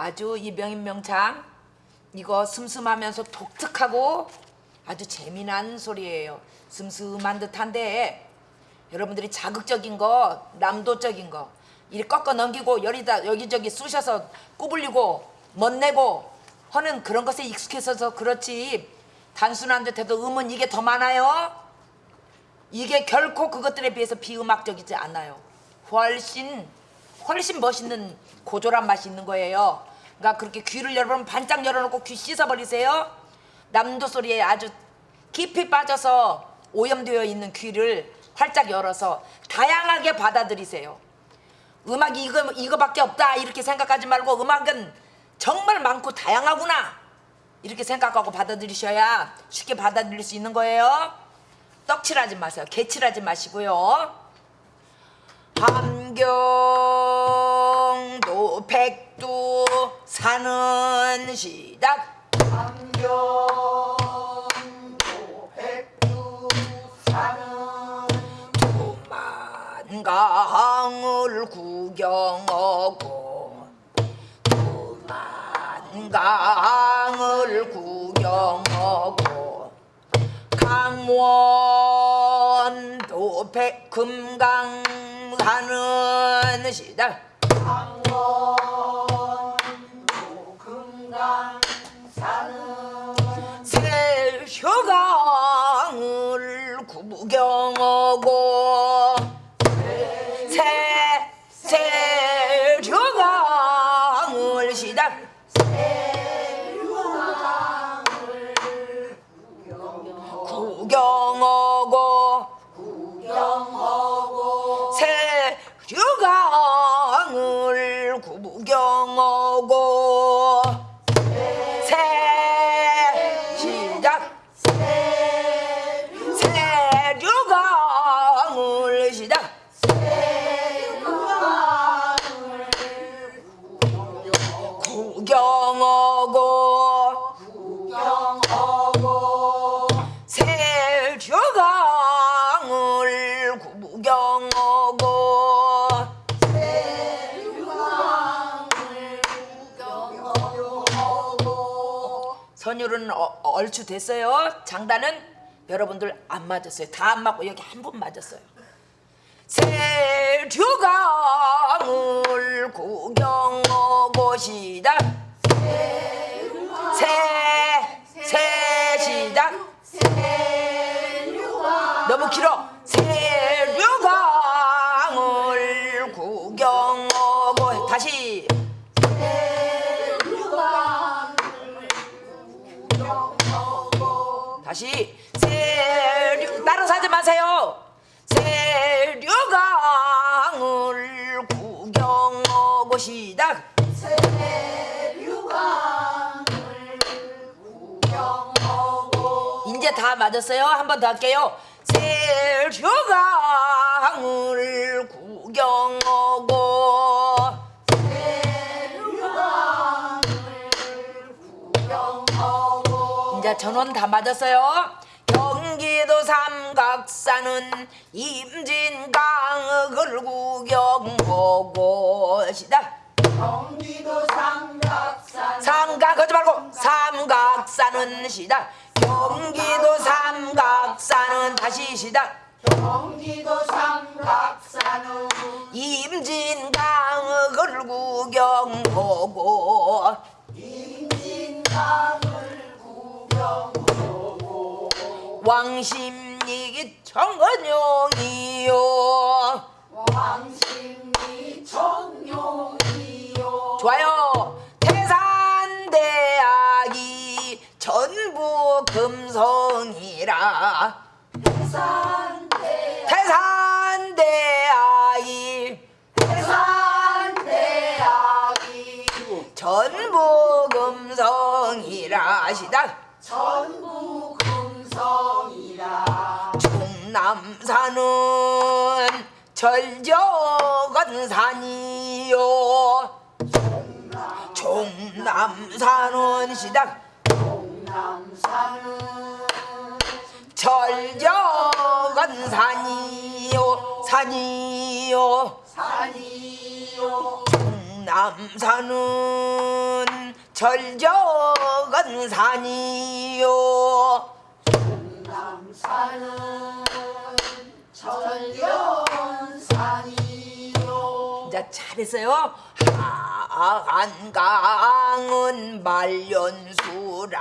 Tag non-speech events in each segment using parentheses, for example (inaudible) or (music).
아주 이 명인명창 이거 슴슴하면서 독특하고 아주 재미난 소리예요. 슴슴한 듯한데 여러분들이 자극적인 거, 남도적인 거 이리 꺾어 넘기고 여기다 여기저기 쑤셔서 구불리고 멋내고 하는 그런 것에 익숙해서 그렇지 단순한 듯해도 음은 이게 더 많아요. 이게 결코 그것들에 비해서 비음악적이지 않아요. 훨씬 훨씬 멋있는 고조란 맛이 있는 거예요. 그러니까 그렇게 귀를 여러분 반짝 열어놓고 귀 씻어버리세요. 남도 소리에 아주 깊이 빠져서 오염되어 있는 귀를 활짝 열어서 다양하게 받아들이세요. 음악이 이거 이거밖에 없다 이렇게 생각하지 말고 음악은 정말 많고 다양하구나 이렇게 생각하고 받아들이셔야 쉽게 받아들일 수 있는 거예요. 떡칠하지 마세요. 개칠하지 마시고요. 함경도 백두 사는 시작. 함경도 백두 사는 두만강을 구경하고 두만강을 구경하고 강원도 백금강 사는 시작 선율은 어- 얼추 됐어요. 장단은 여러분들 안 맞았어요. 다 안 맞고 여기 한 분 맞았어요. 세류강을 구경하고 시작 세, 세 시작 너무 길어 다시. 세류 따라서 하지 마세요. 세류강을 구경하고 시작 이제 다 맞았어요. 한 번 더 할게요. 세류 전원 다 맞았어요. 경기도 삼각산은 임진강을 구경하고 시작. 경기도 삼각산 삼각 하지 말고 삼각산은 시작. 경기도 삼각산은 다시 시작. 경기도 삼각산은 임진강을 구경하고 임진강 왕십리 정건용이요. 왕십리 청룡이요 좋아요. 태산대학이 전부 금성이라. 산대 태산대학이 산대학이 전부 금성이라. 시작. 전부 금성이라 충남산은 절적은 산이요. 충남산은 시작. 동남산은 절적은 산이요 산이요 산이요 종남산은 절적은 산이요 천연산이요 자 잘했어요. 한강은 말년수라.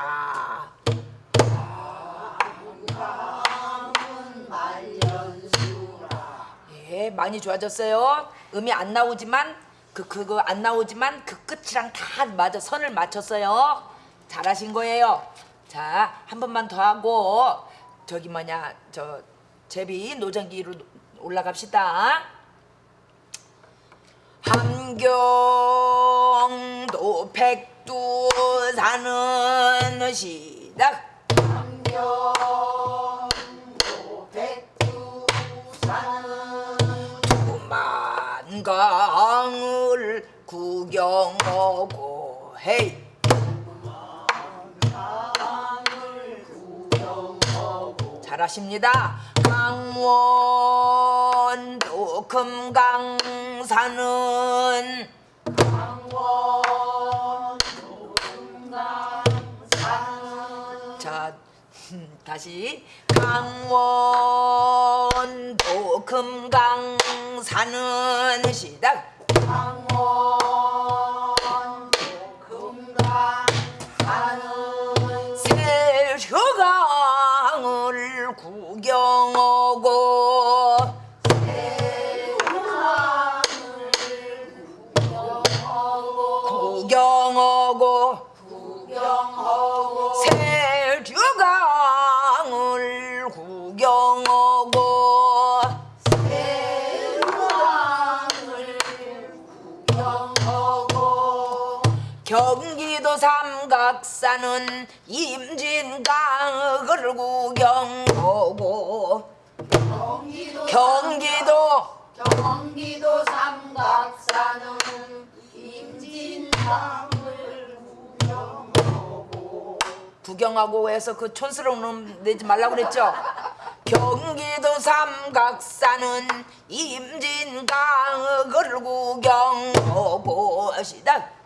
예 많이 좋아졌어요. 음이 안 나오지만 그 그거 안 나오지만 그 끝이랑 다 맞아 선을 맞췄어요. 잘하신 거예요. 자 한 번만 더 하고 저기 뭐냐 저 제비 노정기로 올라갑시다. 함경도 백두산은 시작. 함경도 백두산은 두만강을 구경하고 헤이 잘하십니다. 강원도 금강산은 (laughs) 다시 강원도 금강산은 시작 구경하고. 구경하고. 구경하고 세류강을 구경하고 구경하고. 경기 도 삼각산은 임진강을 구경하고 경기도 경기도 경기도 삼각산은 임진강을 구경하고 구경하고 해서 그 촌스러운 놈 내지 말라고 그랬죠? 경기도 삼각산은 임진강을 구경하고 시작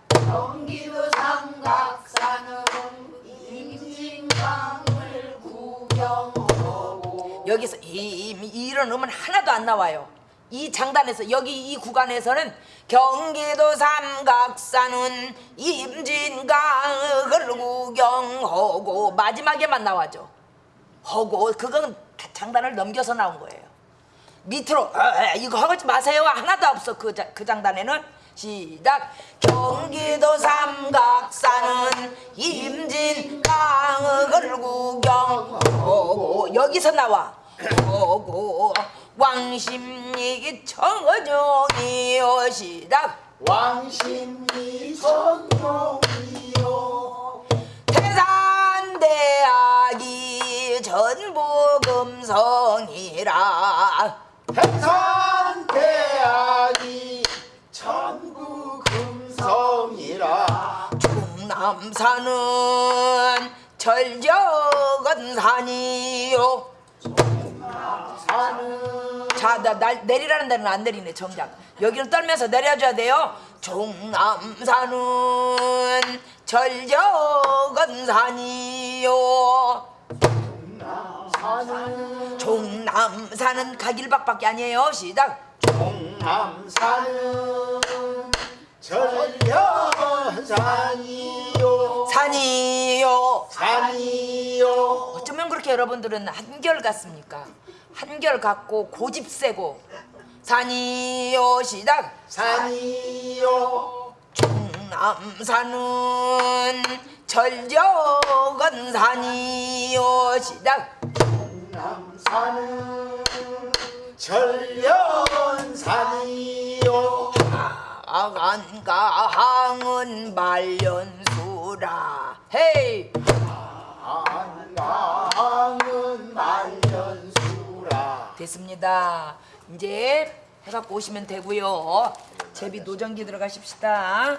여기서 이, 이런 음은 하나도 안 나와요. 이 장단에서 여기 이 구간에서는 경기도 삼각산은 임진강을 구경하고 마지막에만 나와죠 하고 그건 다 장단을 넘겨서 나온 거예요. 밑으로 어, 어, 이거 하지 마세요. 하나도 없어. 그, 자- 그 장단에는 시작. 경기도 삼각산은 임진강을 구경하고 여기서 나와. 하고 왕십리 청어종이요 시작. 왕십리 성룡이요. 태산대학이 전부 금성이라. 해산대 남산은 절적은 산이요. 산은 자, 나, 날 내리라는 데는 안 내리네 정작. 여기는 떨면서 내려줘야 돼요. 종남산은 절적은 산이요. 산은 종남산은 가길박밖에 아니에요. 시작. 동남산은 전련산이요 산이요. 산이요. 어쩌면 그렇게 여러분들은 한결 같습니까? 한결 같고 고집 세고. 산이요 시작. 산이요. 종남산은 절적은 산이요 시작. 남산은 전련산이요. 아간가항은 말년수 라 헤이. 안강은 말년수라 됐습니다. 이제 해갖고 오시면 되고요. 제비 노정기 들어가십시다